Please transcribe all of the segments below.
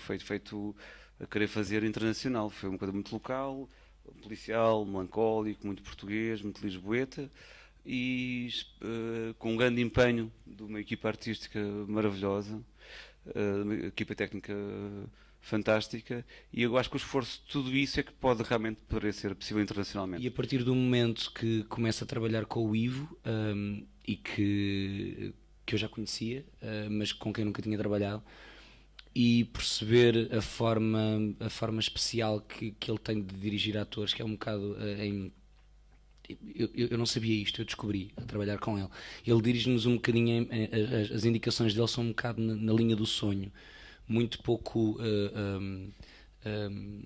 feito, feito a querer fazer internacional. Foi uma coisa muito local, policial, melancólico, muito português, muito lisboeta e uh, com um grande empenho de uma equipa artística maravilhosa, uh, uma equipa técnica fantástica e eu acho que o esforço de tudo isso é que pode realmente poder ser possível internacionalmente. E a partir do momento que começa a trabalhar com o Ivo um, e que, que eu já conhecia, uh, mas com quem nunca tinha trabalhado, e perceber a forma, a forma especial que, que ele tem de dirigir atores, que é um bocado uh, em eu, eu, não sabia isto, eu descobri a trabalhar com ele. Ele dirige-nos um bocadinho, as, as, indicações dele são um bocado na, na linha do sonho muito pouco uh, um, um,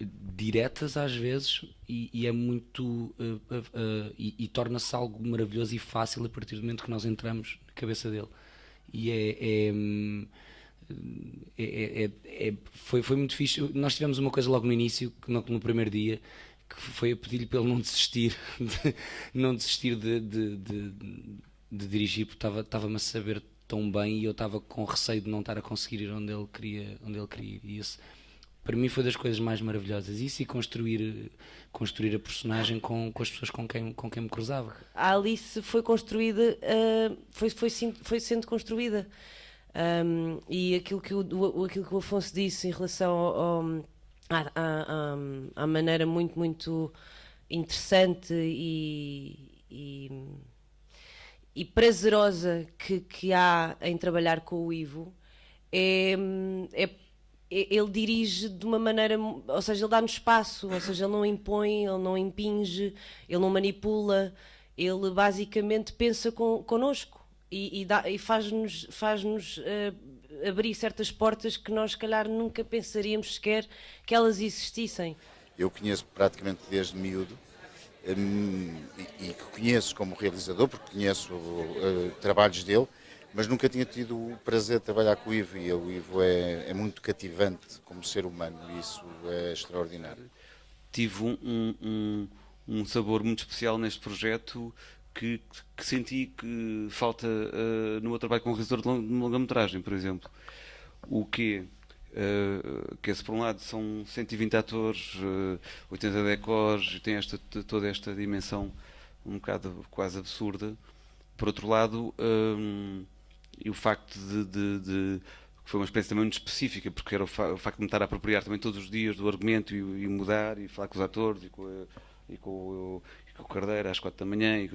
diretas às vezes e, e é muito uh, uh, e, e torna-se algo maravilhoso e fácil a partir do momento que nós entramos na cabeça dele e é, é, hum, é, é, é foi, foi muito fixe nós tivemos uma coisa logo no início no, no primeiro dia que foi a pedir-lhe para ele não desistir de, não desistir de, de, de, de dirigir porque estava-me a saber tão bem e eu estava com receio de não estar a conseguir ir onde ele queria, onde ele queria ir. E para mim, foi das coisas mais maravilhosas. Isso e construir, construir a personagem com, com as pessoas com quem, com quem me cruzava. A Alice foi construída, uh, foi, foi, foi sendo construída. Um, e aquilo que, o, aquilo que o Afonso disse em relação ao, ao, à, à, à, maneira muito, muito interessante e, e e prazerosa que, que há em trabalhar com o Ivo é, é, ele dirige de uma maneira, ou seja, ele dá-nos espaço, ou seja, ele não impõe, ele não impinge, ele não manipula, ele basicamente pensa con, connosco e, e, e faz-nos faz uh, abrir certas portas que nós, se calhar, nunca pensaríamos sequer que elas existissem. Eu conheço praticamente desde miúdo Hum, e conheço como realizador, porque conheço uh, trabalhos dele, mas nunca tinha tido o prazer de trabalhar com o Ivo e o Ivo é, é muito cativante como ser humano e isso é extraordinário. Tive um, um, um sabor muito especial neste projeto que, que senti que falta uh, no meu trabalho como realizador de longa-metragem, por exemplo. O que Uh, que esse por um lado são 120 atores, uh, 80 decors, e tem esta, toda esta dimensão um bocado quase absurda. Por outro lado, um, e o facto de, de, de, foi uma experiência também muito específica, porque era o, fa o, facto de me estar a apropriar também todos os dias do argumento e, e mudar e falar com os atores e com, e com, o, e com o Cardeiro às quatro da manhã e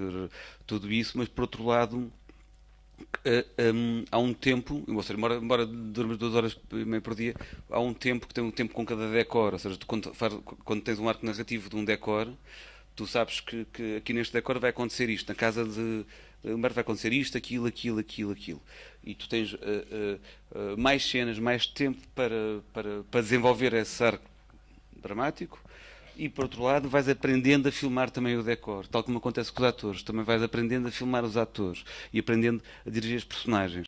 tudo isso, mas por outro lado Uh, um, há um tempo, ou seja, embora, embora durmas duas horas e meia por dia, há um tempo que tem um tempo com cada decor, ou seja, quando, faz, quando, tens um arco narrativo de um decor, tu sabes que, que aqui neste decor vai acontecer isto, na casa de Humberto vai acontecer isto, aquilo, aquilo, aquilo, aquilo. E tu tens uh, uh, mais cenas, mais tempo para, para, para desenvolver esse arco dramático e por outro lado vais aprendendo a filmar também o decor, tal como acontece com os atores, também vais aprendendo a filmar os atores e aprendendo a dirigir as personagens.